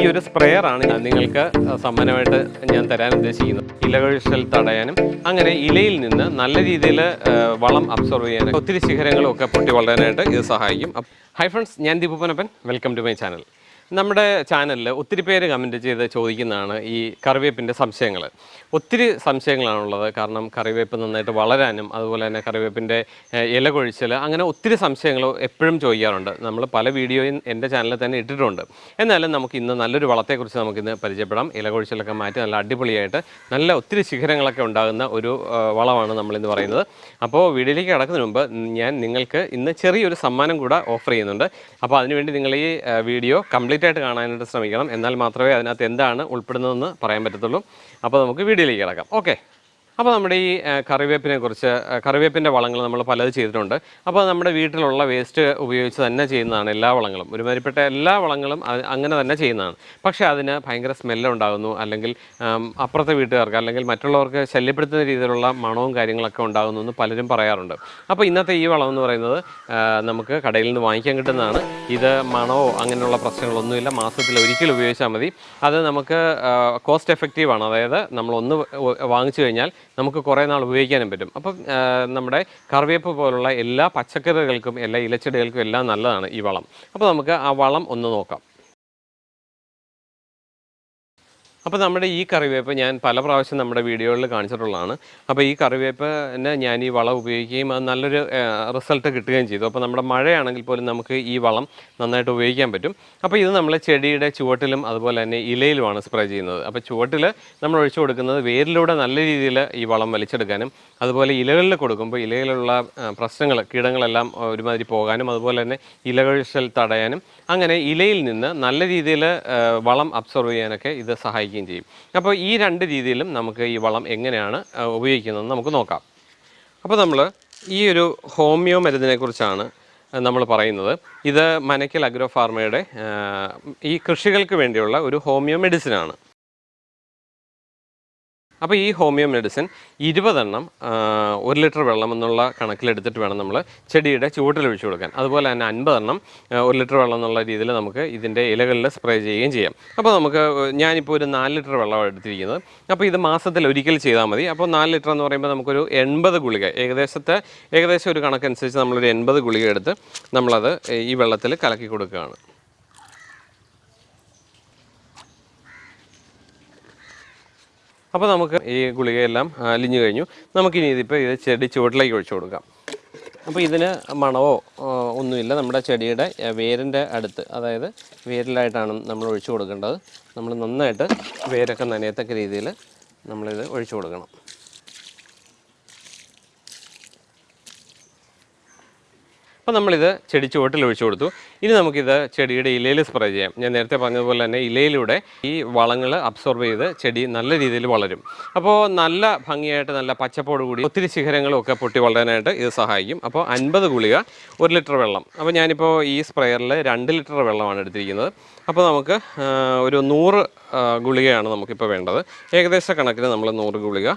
ഈ ഒരു ഞാൻ നിങ്ങൾക്ക് സമ്മാനമായിട്ട് ഞാൻ തരാൻ ഉദ്ദേശിക്കുന്നത്. ഇലകഴിച്ചൽ തടയാനും അങ്ങനെ ഇലയിൽ നിന്ന് നല്ല രീതിയിൽ വളം അബ്സോർവ് ചെയ്യാനും ഒത്തിരി ശിഖരങ്ങളും ഒക്കെ പൊട്ടി വളരാനായിട്ട് ഇത് സഹായിക്കും. ഹൈ ഫ്രണ്ട്സ് ഞാൻ Deepu Panappan welcome to my channel നമ്മുടെ ചാനലിൽ ഒത്തിരി പേര് കമന്റ് ചെയ്ത് ചോദിക്കുന്നതാണ് ഈ കറിവേപ്പിന്റെ സംശയങ്ങൾ ഒത്തിരി സംശയങ്ങളാണുള്ളത്. കാരണം കറിവേപ്പ് നന്നായിട്ട് വളരാനും അതുപോലെ തന്നെ കറിവേപ്പിന്റെ ഇല കൊഴിച്ചൽ അങ്ങനെ ഒത്തിരി സംശയങ്ങൾ എപ്പോഴും ചോദിക്കാറുണ്ട്. നമ്മൾ പല വീഡിയോയും എന്റെ ചാനലിൽ തന്നെ ഇട്ടിട്ടുണ്ട്. എന്നാലും നമുക്ക് ഇന്ന് നല്ലൊരു വളത്തെക്കുറിച്ച് നമുക്കിന്ന് പരിചയപ്പെടാം. ഇല കൊഴിച്ചിലൊക്കെ മാറ്റി നല്ല അടിപൊളിയായിട്ട് നല്ല ഒത്തിരി ശിഖരങ്ങളൊക്കെ ഉണ്ടാകുന്ന ഒരു വളമാണ് നമ്മളിന്ന് പറയുന്നത്. അപ്പോൾ വീഡിയോയിലേക്ക് കടക്കുന്നതിന് മുമ്പ് ഞാൻ നിങ്ങൾക്ക് ഇന്ന് ചെറിയൊരു സമ്മാനം കൂടെ ഓഫർ ചെയ്യുന്നുണ്ട്. അപ്പോൾ അതിനുവേണ്ടി നിങ്ങൾ ഈ വീഡിയോ കംപ്ലീറ്റ് ആയിട്ട് കാണാനായിട്ട് ശ്രമിക്കണം. എന്നാൽ മാത്രമേ അതിനകത്ത് എന്താണ് ഉൾപ്പെടുന്നതെന്ന് പറയാൻ പറ്റത്തുള്ളൂ. അപ്പോൾ നമുക്ക് വീഡിയോയിലേക്ക് കിടക്കാം. ഓക്കെ. അപ്പോൾ നമ്മുടെ ഈ കറിവേപ്പിനെ കുറിച്ച് കറിവേപ്പിന്റെ വളങ്ങൾ നമ്മൾ പലത് ചെയ്തിട്ടുണ്ട്. അപ്പോൾ നമ്മുടെ വീട്ടിലുള്ള വേസ്റ്റ് ഉപയോഗിച്ച് തന്നെ ചെയ്യുന്നതാണ് എല്ലാ വളങ്ങളും. ഒരുമാതിരിപ്പെട്ട എല്ലാ വളങ്ങളും അങ്ങനെ തന്നെ ചെയ്യുന്നതാണ്. പക്ഷേ അതിന് ഭയങ്കര സ്മെല്ലുണ്ടാകുന്നു അല്ലെങ്കിൽ അപ്പുറത്തെ വീട്ടുകാർക്ക് അല്ലെങ്കിൽ മറ്റുള്ളവർക്ക് ശല്യപ്പെടുത്തുന്ന രീതിയിലുള്ള മണവും കാര്യങ്ങളൊക്കെ ഉണ്ടാകുന്നു എന്ന് പലരും പറയാറുണ്ട്. അപ്പോൾ ഇന്നത്തെ ഈ വളം എന്ന് പറയുന്നത് നമുക്ക് കടയിൽ നിന്ന് വാങ്ങിക്കാൻ കിട്ടുന്നതാണ്. ഇത് മണവോ അങ്ങനെയുള്ള പ്രശ്നങ്ങളൊന്നുമില്ല. മാസത്തിൽ ഒരിക്കൽ ഉപയോഗിച്ചാൽ മതി. അത് നമുക്ക് കോസ്റ്റ് എഫക്റ്റീവ് ആണ്. അതായത് നമ്മളൊന്ന് വാങ്ങിച്ചു കഴിഞ്ഞാൽ നമുക്ക് കുറേ നാൾ ഉപയോഗിക്കാനും പറ്റും. അപ്പം നമ്മുടെ കറിവേപ്പ് പോലുള്ള എല്ലാ പച്ചക്കറികൾക്കും എല്ലാ ഇലച്ചെടികൾക്കും എല്ലാം നല്ലതാണ് ഈ വളം. അപ്പോൾ നമുക്ക് ആ വളം ഒന്ന് നോക്കാം. അപ്പോൾ നമ്മുടെ ഈ കറിവേപ്പ് ഞാൻ പല പ്രാവശ്യം നമ്മുടെ വീഡിയോകളിൽ കാണിച്ചിട്ടുള്ളതാണ്. അപ്പോൾ ഈ കറിവേപ്പിനെ ഞാൻ ഈ വളം ഉപയോഗിക്കുകയും അത് നല്ലൊരു റിസൾട്ട് കിട്ടുകയും ചെയ്തു. അപ്പോൾ നമ്മുടെ മഴയാണെങ്കിൽ പോലും നമുക്ക് ഈ വളം നന്നായിട്ട് ഉപയോഗിക്കാൻ പറ്റും. അപ്പോൾ ഇത് നമ്മൾ ചെടിയുടെ ചുവട്ടിലും അതുപോലെ തന്നെ ഇലയിലുമാണ് സ്പ്രേ ചെയ്യുന്നത്. അപ്പോൾ ചുവട്ടിൽ നമ്മൾ ഒഴിച്ചു കൊടുക്കുന്നത് വേരിലൂടെ നല്ല രീതിയിൽ ഈ വളം വലിച്ചെടുക്കാനും അതുപോലെ ഇലകളിൽ കൊടുക്കുമ്പോൾ ഇലയിലുള്ള പ്രശ്നങ്ങൾ കീടങ്ങളെല്ലാം ഒരുമാതിരി പോകാനും അതുപോലെ തന്നെ ഇലകഴിച്ചൽ തടയാനും അങ്ങനെ ഇലയിൽ നിന്ന് നല്ല രീതിയിൽ വളം അബ്സോർവ് ചെയ്യാനൊക്കെ ഇത് സഹായിക്കുകയും ചെയ്യും. അപ്പോൾ ഈ രണ്ട് രീതിയിലും നമുക്ക് ഈ വളം എങ്ങനെയാണ് ഉപയോഗിക്കുന്നതെന്ന് നമുക്ക് നോക്കാം. അപ്പോൾ നമ്മൾ ഈ ഒരു ഹോമിയോ മരുന്നിനെ കുറിച്ചാണ് നമ്മൾ പറയുന്നത്. ഇത് മനക്കൽ അഗ്രോ ഫാർമയുടെ ഈ കൃഷികൾക്ക് വേണ്ടിയുള്ള ഒരു ഹോമിയോ മെഡിസിനാണ്. അപ്പോൾ ഈ ഹോമിയോ മെഡിസിൻ ഇരുപതെണ്ണം ഒരു ലിറ്റർ വെള്ളം എന്നുള്ള കണക്കിലെടുത്തിട്ട് വേണം നമ്മൾ ചെടിയുടെ ചുവട്ടിൽ ഒഴിച്ചു കൊടുക്കാൻ. അതുപോലെ തന്നെ അൻപതെണ്ണം ഒരു ലിറ്റർ വെള്ളം എന്നുള്ള രീതിയിൽ നമുക്ക് ഇതിന്റെ ഇലകളിൽ സ്പ്രേ ചെയ്യുകയും ചെയ്യാം. അപ്പോൾ നമുക്ക് ഞാനിപ്പോൾ ഒരു നാല് ലിറ്റർ വെള്ളമാണ് എടുത്തിരിക്കുന്നത്. അപ്പോൾ ഇത് മാസത്തിൽ ഒരിക്കൽ ചെയ്താൽ മതി. അപ്പോൾ നാല് ലിറ്റർ എന്ന് പറയുമ്പോൾ നമുക്കൊരു എൺപത് ഗുളിക ഏകദേശത്തെ ഏകദേശം ഒരു കണക്കനുസരിച്ച് നമ്മളൊരു എൺപത് ഗുളിക എടുത്ത് നമ്മളത് ഈ വെള്ളത്തിൽ കലക്കി കൊടുക്കുകയാണ്. അപ്പോൾ നമുക്ക് ഈ ഗുളികയെല്ലാം അലിഞ്ഞു കഴിഞ്ഞു. നമുക്കിനി ഇതിപ്പോൾ ഇത് ചെടി ചുവട്ടിലേക്ക് ഒഴിച്ചു കൊടുക്കാം. അപ്പോൾ ഇതിന് മണവോ ഒന്നുമില്ല. നമ്മുടെ ചെടിയുടെ വേരിന്റെ അടുത്ത് അതായത് വേരിലായിട്ടാണ് നമ്മൾ ഒഴിച്ചു കൊടുക്കേണ്ടത്. നമ്മൾ നന്നായിട്ട് വേരൊക്കെ നനയത്തക്ക രീതിയിൽ നമ്മളിത് ഒഴിച്ചു കൊടുക്കണം. അപ്പോൾ നമ്മളിത് ചെടി ചുവട്ടിൽ ഒഴിച്ചു കൊടുത്തു. ഇനി നമുക്കിത് ചെടിയുടെ ഇലയിൽ സ്പ്രേ ചെയ്യാം. ഞാൻ നേരത്തെ പറഞ്ഞതുപോലെ തന്നെ ഇലയിലൂടെ ഈ വളങ്ങൾ അബ്സോർബ് ചെയ്ത് ചെടി നല്ല രീതിയിൽ വളരും. അപ്പോൾ നല്ല ഭംഗിയായിട്ട് നല്ല പച്ചപ്പോട് കൂടി ഒത്തിരി ശിഖരങ്ങളും ഒക്കെ പൊട്ടി വളരാനായിട്ട് ഇത് സഹായിക്കും. അപ്പോൾ അൻപത് ഗുളിക ഒരു ലിറ്റർ വെള്ളം. അപ്പോൾ ഞാനിപ്പോൾ ഈ സ്പ്രെയറിൽ രണ്ട് ലിറ്റർ വെള്ളമാണ് എടുത്തിരിക്കുന്നത്. അപ്പോൾ നമുക്ക് ഒരു നൂറ് ഗുളികയാണ് നമുക്കിപ്പോൾ വേണ്ടത്. ഏകദേശ കണക്കിന് നമ്മൾ നൂറ് ഗുളിക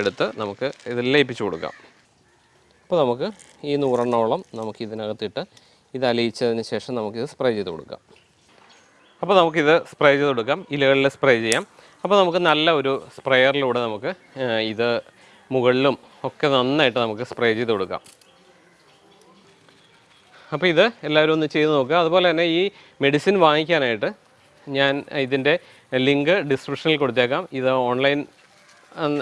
എടുത്ത് നമുക്ക് ഇത് ലയിപ്പിച്ചു കൊടുക്കാം. അപ്പോൾ നമുക്ക് ഈ നൂറെണ്ണോളം നമുക്ക് ഇതിനകത്തിട്ട് ഇത് അലിയിച്ചതിന് ശേഷം നമുക്കിത് സ്പ്രേ ചെയ്ത് കൊടുക്കാം. അപ്പോൾ നമുക്കിത് സ്പ്രേ ചെയ്ത് കൊടുക്കാം. ഇലകളിൽ സ്പ്രേ ചെയ്യാം. അപ്പോൾ നമുക്ക് നല്ല ഒരു സ്പ്രെയറിലൂടെ നമുക്ക് ഇത് മുകളിലും ഒക്കെ നന്നായിട്ട് നമുക്ക് സ്പ്രേ ചെയ്ത് കൊടുക്കാം. അപ്പോൾ ഇത് എല്ലാവരും ഒന്ന് ചെയ്ത് നോക്കുക. അതുപോലെ തന്നെ ഈ മെഡിസിൻ വാങ്ങിക്കാനായിട്ട് ഞാൻ ഇതിന്റെ ലിങ്ക് ഡിസ്ക്രിപ്ഷനിൽ കൊടുത്തേക്കാം. ഇത് ഓൺലൈൻ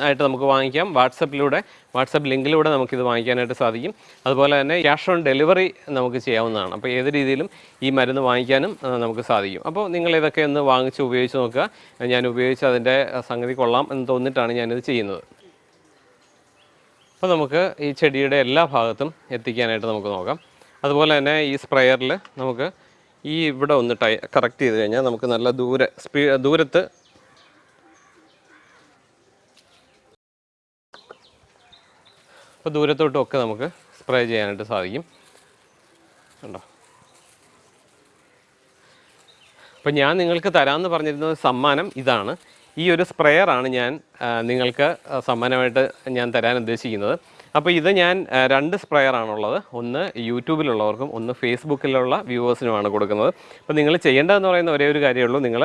ആയിട്ട് നമുക്ക് വാങ്ങിക്കാം. വാട്സപ്പിലൂടെ വാട്സപ്പ് ലിങ്കിലൂടെ നമുക്കിത് വാങ്ങിക്കാനായിട്ട് സാധിക്കും. അതുപോലെ തന്നെ ക്യാഷ് ഓൺ ഡെലിവറി നമുക്ക് ചെയ്യാവുന്നതാണ്. അപ്പോൾ ഏത് രീതിയിലും ഈ മരുന്ന് വാങ്ങിക്കാനും നമുക്ക് സാധിക്കും. അപ്പോൾ നിങ്ങൾ ഇതൊക്കെ ഒന്ന് വാങ്ങിച്ച് ഉപയോഗിച്ച് നോക്കുക. ഞാൻ ഉപയോഗിച്ച് അതിന്റെ സംഗതി കൊള്ളാം എന്ന് തോന്നിയിട്ടാണ് ഞാനിത് ചെയ്യുന്നത്. അപ്പോൾ നമുക്ക് ഈ ചെടിയുടെ എല്ലാ ഭാഗത്തും എത്തിക്കാനായിട്ട് നമുക്ക് നോക്കാം. അതുപോലെ തന്നെ ഈ സ്പ്രെയറിൽ നമുക്ക് ഈ ഇവിടെ ഒന്ന് ടൈ കറക്റ്റ് ചെയ്ത് കഴിഞ്ഞാൽ നമുക്ക് നല്ല ദൂരെ സ്പീ ദൂരത്ത് അപ്പോൾ ദൂരത്തോട്ടും ഒക്കെ നമുക്ക് സ്പ്രേ ചെയ്യാനായിട്ട് സാധിക്കും. കണ്ടോ? അപ്പോൾ ഞാൻ നിങ്ങൾക്ക് തരാമെന്ന് പറഞ്ഞിരുന്നത് സമ്മാനം ഇതാണ്. ഈ ഒരു സ്പ്രേയറാണ് ഞാൻ നിങ്ങൾക്ക് സമ്മാനമായിട്ട് ഞാൻ തരാൻ ഉദ്ദേശിക്കുന്നത്. അപ്പോൾ ഇത് ഞാൻ രണ്ട് സ്പ്രെയർ ആണുള്ളത്. ഒന്ന് യൂട്യൂബിലുള്ളവർക്കും ഒന്ന് ഫേസ്ബുക്കിലുള്ള വ്യൂവേഴ്സിനുമാണ് കൊടുക്കുന്നത്. അപ്പോൾ നിങ്ങൾ ചെയ്യേണ്ടതെന്ന് പറയുന്ന ഒരേ ഒരു കാര്യമുള്ളൂ നിങ്ങൾ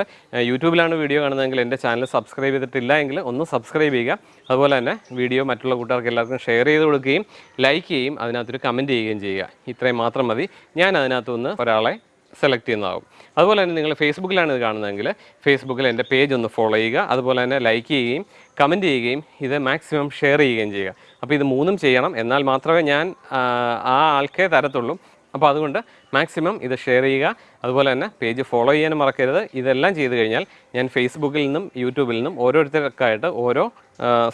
യൂട്യൂബിലാണ് വീഡിയോ കാണുന്നതെങ്കിൽ എന്റെ ചാനൽ സബ്സ്ക്രൈബ് ചെയ്തിട്ടില്ല എങ്കിൽ ഒന്ന് സബ്സ്ക്രൈബ് ചെയ്യുക. അതുപോലെ തന്നെ വീഡിയോ മറ്റുള്ള കൂട്ടുകാർക്ക് എല്ലാവർക്കും ഷെയർ ചെയ്ത് കൊടുക്കുകയും ലൈക്ക് ചെയ്യുകയും അതിനകത്തൊരു കമന്റ് ചെയ്യുകയും ചെയ്യുക. ഇത്രയും മാത്രം മതി. ഞാൻ അതിനകത്തുനിന്ന് ഒരാളെ സെലക്ട് ചെയ്യുന്നതാകും അതുപോലെ തന്നെ നിങ്ങൾ ഫേസ്ബുക്കിലാണ് ഇത് കാണുന്നതെങ്കിൽ ഫേസ്ബുക്കിൽ എന്റെ പേജ് ഒന്ന് ഫോളോ ചെയ്യുക. അതുപോലെ തന്നെ ലൈക്ക് ചെയ്യുകയും കമന്റ് ചെയ്യുകയും ഇത് മാക്സിമം ഷെയർ ചെയ്യുകയും ചെയ്യുക. അപ്പോൾ ഇത് മൂന്നും ചെയ്യണം. എന്നാൽ മാത്രമേ ഞാൻ ആ, ആൾക്കേ തരത്തുള്ളൂ. അപ്പോൾ അതുകൊണ്ട് മാക്സിമം ഇത് ഷെയർ ചെയ്യുക. അതുപോലെ തന്നെ പേജ് ഫോളോ ചെയ്യാനും മറക്കരുത്. ഇതെല്ലാം ചെയ്തു കഴിഞ്ഞാൽ ഞാൻ ഫേസ്ബുക്കിൽ നിന്നും യൂട്യൂബിൽ നിന്നും ഓരോരുത്തർക്കായിട്ട് ഓരോ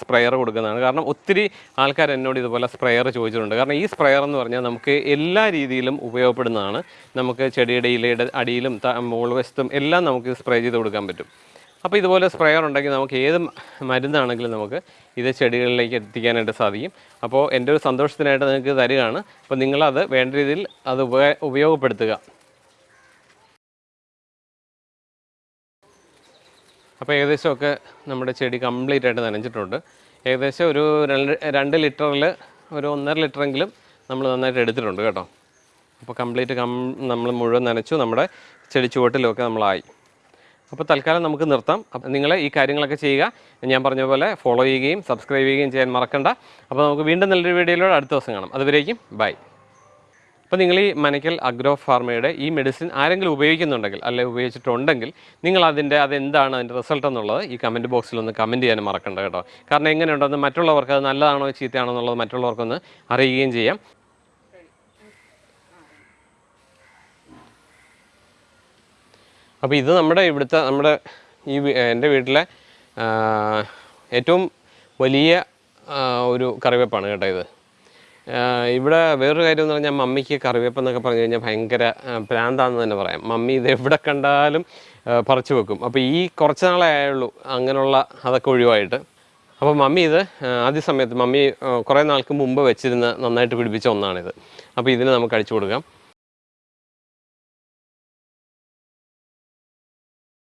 സ്പ്രെയർ കൊടുക്കുന്നതാണ്. കാരണം ഒത്തിരി ആൾക്കാർ എന്നോട് ഇതുപോലെ സ്പ്രെയർ ചോദിച്ചിട്ടുണ്ട്. കാരണം ഈ സ്പ്രെയർ എന്ന് പറഞ്ഞാൽ നമുക്ക് എല്ലാ രീതിയിലും ഉപയോഗപ്പെടുന്നതാണ്. നമുക്ക് ചെടിയുടെ ഇലയുടെ അടിയിലും മോൾ വശത്തും എല്ലാം നമുക്ക് സ്പ്രേ ചെയ്ത് കൊടുക്കാൻ പറ്റും. അപ്പോൾ ഇതുപോലെ സ്പ്രെയർ ഉണ്ടെങ്കിൽ നമുക്ക് ഏത് മരുന്നാണെങ്കിലും നമുക്ക് ഇത് ചെടികളിലേക്ക് എത്തിക്കാനായിട്ട് സാധിക്കും. അപ്പോൾ എന്റെ ഒരു സന്തോഷത്തിനായിട്ട് നിങ്ങൾക്ക് തരികയാണ്. അപ്പോൾ നിങ്ങളത് വേണ്ട രീതിയിൽ അത് ഉപ- ഉപയോഗപ്പെടുത്തുക. അപ്പോൾ ഏകദേശമൊക്കെ നമ്മുടെ ചെടി കംപ്ലീറ്റ് ആയിട്ട് നനഞ്ഞിട്ടുണ്ട്. ഏകദേശം ഒരു രണ്ട് രണ്ട് ലിറ്ററിൽ ഒരു ഒന്നര ലിറ്ററെങ്കിലും നമ്മൾ നന്നായിട്ട് എടുത്തിട്ടുണ്ട് കേട്ടോ. അപ്പോൾ കംപ്ലീറ്റ് കം നമ്മൾ മുഴുവൻ നനച്ചു നമ്മുടെ ചെടി ചുവട്ടിലൊക്കെ നമ്മളായി. അപ്പോൾ തൽക്കാലം നമുക്ക് നിർത്താം. അപ്പം നിങ്ങൾ ഈ കാര്യങ്ങളൊക്കെ ചെയ്യുക. ഞാൻ പറഞ്ഞ പോലെ ഫോളോ ചെയ്യുകയും സബ്സ്ക്രൈബ് ചെയ്യുകയും ചെയ്യാൻ മറക്കണ്ട. അപ്പോൾ നമുക്ക് വീണ്ടും നല്ലൊരു വീഡിയോയിലൂടെ അടുത്ത ദിവസം കാണാം. അതുവരേക്കും ബൈ അപ്പോൾ നിങ്ങൾ ഈ മനക്കൽ അഗ്രോ ഫാർമയുടെ ഈ മെഡിസിൻ ആരെങ്കിലും ഉപയോഗിക്കുന്നുണ്ടെങ്കിൽ അല്ലെങ്കിൽ ഉപയോഗിച്ചിട്ടുണ്ടെങ്കിൽ നിങ്ങൾ അതിന്റെ അതെന്താണ് അതിന്റെ റിസൾട്ട് എന്നുള്ളത് ഈ കമന്റ് ബോക്സിൽ ഒന്ന് കമന്റ് ചെയ്യാൻ മറക്കണ്ട കേട്ടോ. കാരണം എങ്ങനെയുണ്ടെന്ന് മറ്റുള്ളവർക്ക് അത് നല്ലതാണോ ചീത്തയാണോ എന്നുള്ളത് മറ്റുള്ളവർക്കൊന്ന് അറിയുകയും ചെയ്യാം. അപ്പോൾ ഇത് നമ്മുടെ ഇവിടുത്തെ നമ്മുടെ ഈ എന്റെ വീട്ടിലെ ഏറ്റവും വലിയ ഒരു കറിവേപ്പാണ് കേട്ടോ ഇത്. ഇവിടെ വേറൊരു കാര്യം എന്ന് പറഞ്ഞാൽ മമ്മിക്ക് കറിവേപ്പ് എന്നൊക്കെ പറഞ്ഞു കഴിഞ്ഞാൽ ഭയങ്കര പ്രാന്താന്ന് തന്നെ പറയാം. മമ്മി ഇത് എവിടെ കണ്ടാലും പറിച്ചു വെക്കും. അപ്പോൾ ഈ കുറച്ച് നാളേ ആയുള്ളൂ അങ്ങനെയുള്ള അതൊക്കെ ഒഴിവായിട്ട്. അപ്പോൾ മമ്മി ഇത് ആദ്യ സമയത്ത് മമ്മി കുറേ നാൾക്ക് മുമ്പ് വെച്ചിരുന്ന നന്നായിട്ട് പിടിപ്പിച്ച ഒന്നാണിത്. അപ്പോൾ ഇതിന് നമുക്ക് അടിച്ചു കൊടുക്കാം.